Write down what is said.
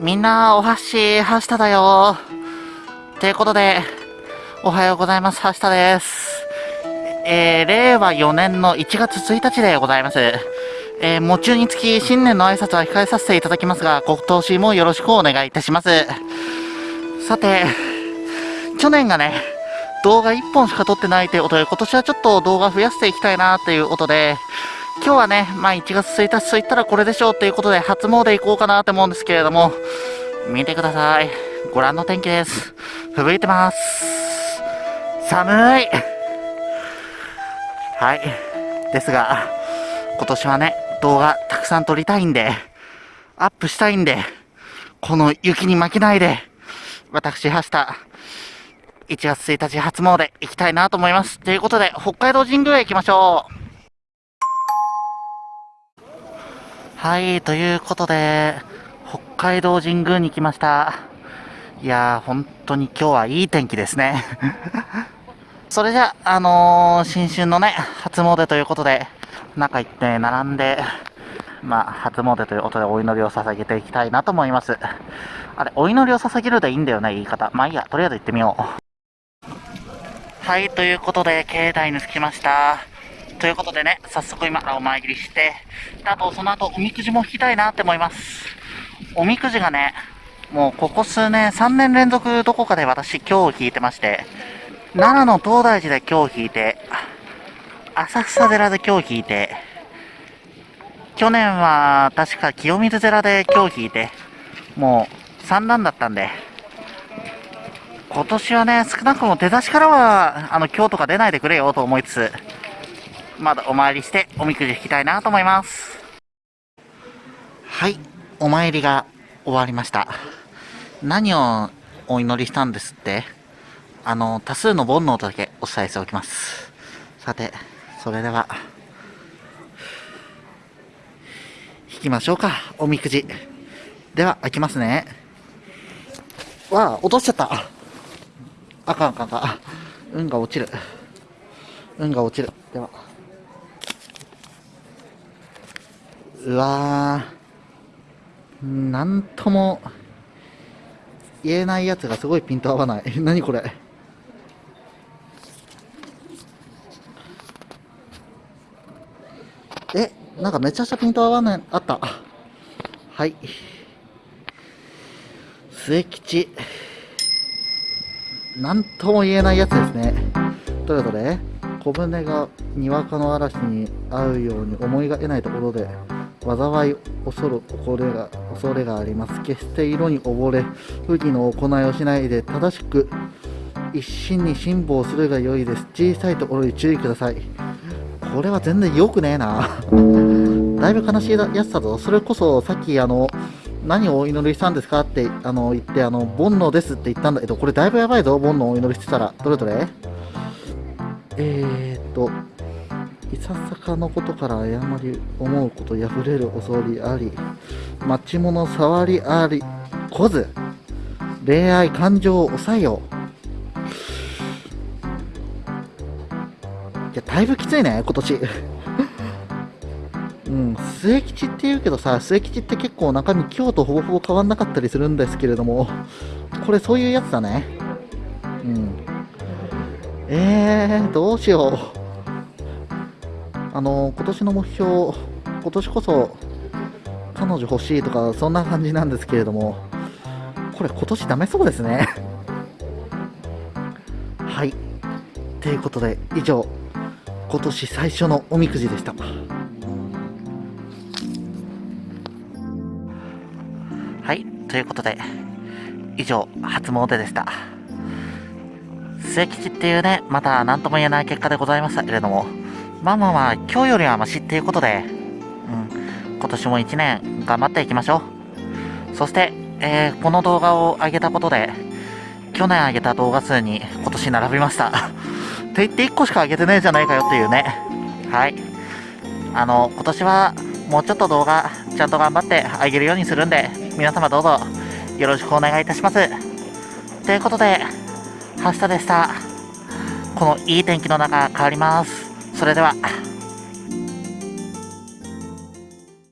みんな、お箸、はしただよ。ということで、おはようございます。はしたです。えー、令和4年の1月1日でございます。えー、夢中につき新年の挨拶は控えさせていただきますが、今年もよろしくお願いいたします。さて、去年がね、動画1本しか撮ってないということで、今年はちょっと動画増やしていきたいなということで、今日はね、まあ1月1日といったらこれでしょうということで、初詣行こうかなと思うんですけれども、見てください。ご覧の天気です。吹雪いてます。寒い。はい。ですが、今年はね、動画たくさん撮りたいんで、アップしたいんで、この雪に負けないで、私、明日、1月1日初詣行きたいなと思います。ということで、北海道神宮へ行きましょう。はい、ということで、北海道神宮に来ました。いやー、本当に今日はいい天気ですね。それじゃあ、あのー、新春のね、初詣ということで、中行って並んで、まあ、初詣ということでお祈りを捧げていきたいなと思います。あれ、お祈りを捧げるでいいんだよね、言い方。まあいいや、とりあえず行ってみよう。はい、ということで、境内に着きました。ということでね、早速今からお参りして、あとその後おみくじも引きたいなって思います。おみくじがね、もうここ数年、3年連続どこかで私今日引いてまして、奈良の東大寺で今日引いて、浅草寺で今日引いて、去年は確か清水寺で今日引いて、もう3段だったんで、今年はね、少なくとも出だしからは、あの、今日とか出ないでくれよと思いつつ、まだお参りしておみくじ引きたいなと思います。はい、お参りが終わりました。何をお祈りしたんですって？あの、多数の煩悩とだけお伝えしておきます。さて、それでは、引きましょうか、おみくじ。では、開きますね。わあ、落としちゃった。あかんあかんあかん。運が落ちる。運が落ちる。では。うわーなんとも言えないやつがすごいピント合わない。何これ。えなんかめちゃくちゃピント合わないあった。はい。末吉。なんとも言えないやつですね。どれどれ小舟がにわかの嵐に合うように思いが得ないところで災い恐る恐れが恐れがあります。決して色に溺れ不義の行いをしないで正しく一心に辛抱するが良いです。小さいところに注意ください。これは全然良くねえな。だいぶ悲しいやつだぞ。それこそさっきあの何をお祈りしたんですか？ってあの言ってあの煩悩ですって言ったんだけどこれだいぶやばいぞ。煩悩をお祈りしてたら。どれどれ？えー、っといささかのことから誤り思うこと破れる恐れあり待ち物触りありこず恋愛感情を抑えよう。いやだいぶきついね今年。うん末吉って言うけどさ末吉って結構中身今日とほぼほぼ変わんなかったりするんですけれどもこれそういうやつだね。うん。えー、どうしよう。あの今年の目標、今年こそ彼女欲しいとか、そんな感じなんですけれども、これ、今年ダメそうですね。はい。ということで、以上、今年最初のおみくじでした。はい。ということで、以上、初詣でした。末吉っていうね、また何とも言えない結果でございましたけれども、まあまあまあ、今日よりはマシっていうことで、うん、今年も1年頑張っていきましょう。そして、えー、この動画を上げたことで、去年上げた動画数に今年並びました。って言って1個しか上げてねえじゃないかよっていうね。はい。あの、今年はもうちょっと動画ちゃんと頑張ってあげるようにするんで、皆様どうぞよろしくお願いいたします。ということで、はしたでした。このいい天気の中変わります。それでは。